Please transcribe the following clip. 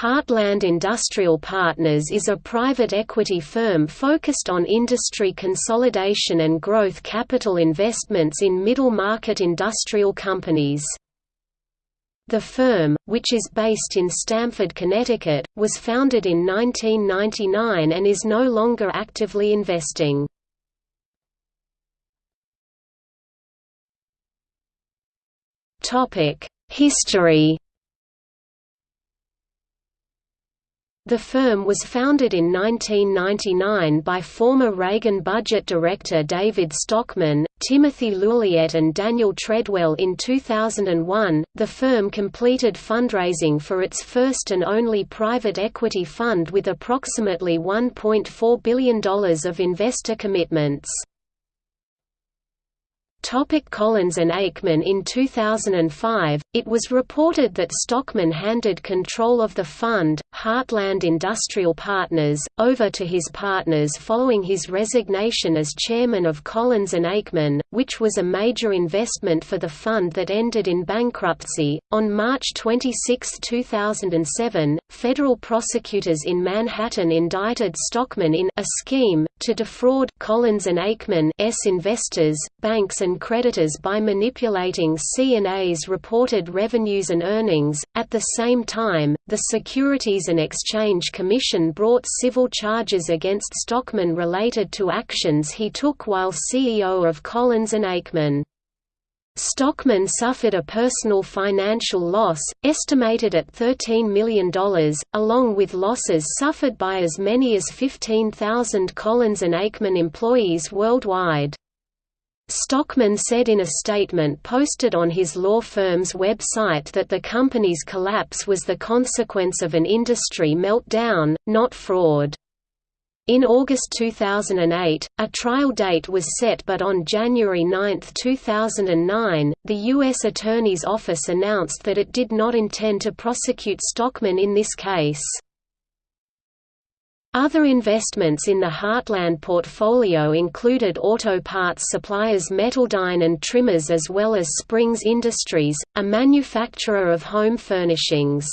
Heartland Industrial Partners is a private equity firm focused on industry consolidation and growth capital investments in middle-market industrial companies. The firm, which is based in Stamford, Connecticut, was founded in 1999 and is no longer actively investing. History The firm was founded in 1999 by former Reagan budget director David Stockman, Timothy Leuliette, and Daniel Tredwell in 2001. The firm completed fundraising for its first and only private equity fund with approximately $1.4 billion of investor commitments. Topic Collins and Aikman In 2005, it was reported that Stockman handed control of the fund, Heartland Industrial Partners, over to his partners following his resignation as chairman of Collins and Aikman, which was a major investment for the fund that ended in bankruptcy. On March 26, 2007, federal prosecutors in Manhattan indicted Stockman in a scheme to defraud Collins and Aikman S investors, banks and creditors by manipulating C&A's reported revenues and earnings. At the same time, the Securities and Exchange Commission brought civil charges against Stockman related to actions he took while CEO of Collins and Aikman. Stockman suffered a personal financial loss, estimated at $13 million, along with losses suffered by as many as 15,000 Collins and Aikman employees worldwide. Stockman said in a statement posted on his law firm's website that the company's collapse was the consequence of an industry meltdown, not fraud. In August 2008, a trial date was set but on January 9, 2009, the U.S. Attorney's Office announced that it did not intend to prosecute Stockman in this case. Other investments in the Heartland portfolio included auto parts suppliers Metaldyne and TriMas as well as Springs Industries, a manufacturer of home furnishings.